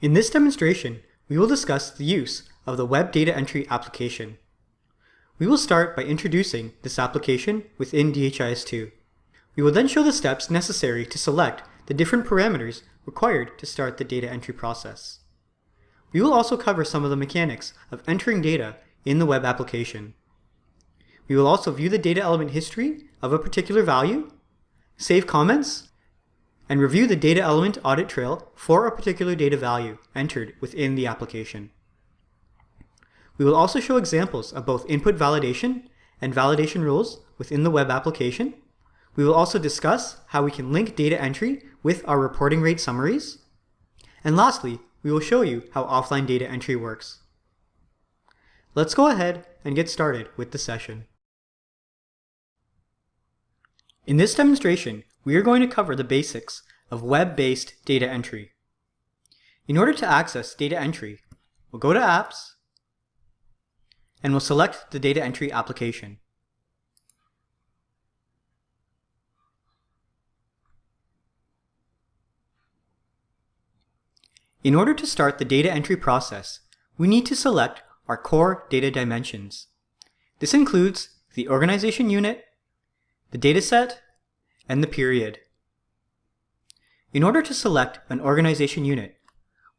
In this demonstration, we will discuss the use of the Web Data Entry application. We will start by introducing this application within DHIS2. We will then show the steps necessary to select the different parameters required to start the data entry process. We will also cover some of the mechanics of entering data in the web application. We will also view the data element history of a particular value, save comments, and review the data element audit trail for a particular data value entered within the application. We will also show examples of both input validation and validation rules within the web application. We will also discuss how we can link data entry with our reporting rate summaries. And lastly, we will show you how offline data entry works. Let's go ahead and get started with the session. In this demonstration, we are going to cover the basics of web-based data entry. In order to access data entry, we'll go to Apps, and we'll select the data entry application. In order to start the data entry process, we need to select our core data dimensions. This includes the organization unit, the dataset, and the period. In order to select an organization unit,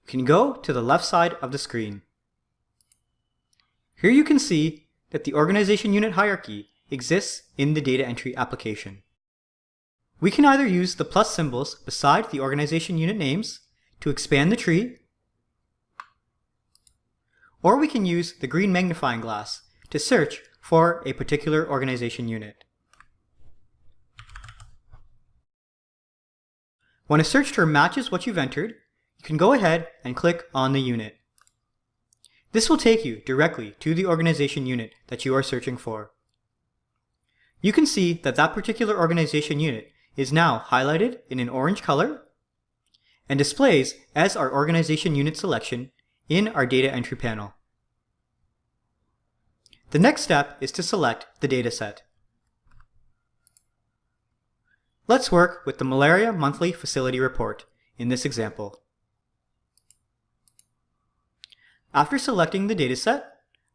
we can go to the left side of the screen. Here you can see that the organization unit hierarchy exists in the data entry application. We can either use the plus symbols beside the organization unit names to expand the tree, or we can use the green magnifying glass to search for a particular organization unit. When a search term matches what you've entered, you can go ahead and click on the unit. This will take you directly to the organization unit that you are searching for. You can see that that particular organization unit is now highlighted in an orange color and displays as our organization unit selection in our data entry panel. The next step is to select the dataset. Let's work with the Malaria Monthly Facility Report in this example. After selecting the dataset,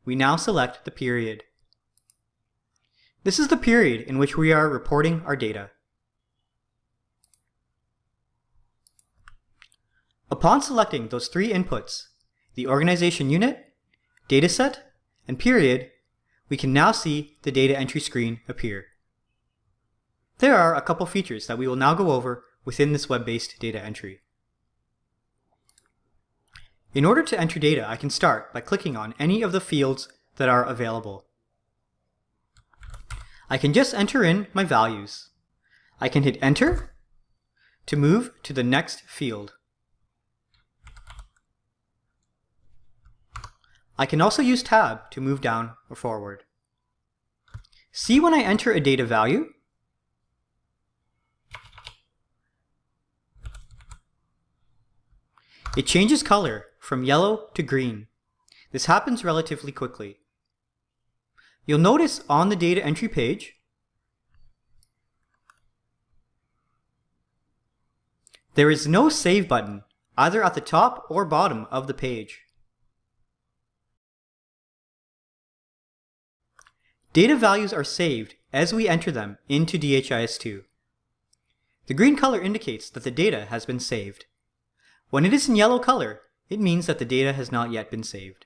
we now select the period. This is the period in which we are reporting our data. Upon selecting those three inputs, the organization unit, dataset, and period, we can now see the data entry screen appear. There are a couple features that we will now go over within this web-based data entry. In order to enter data, I can start by clicking on any of the fields that are available. I can just enter in my values. I can hit enter to move to the next field. I can also use tab to move down or forward. See when I enter a data value? It changes color from yellow to green. This happens relatively quickly. You'll notice on the data entry page, there is no Save button either at the top or bottom of the page. Data values are saved as we enter them into DHIS2. The green color indicates that the data has been saved. When it is in yellow color, it means that the data has not yet been saved.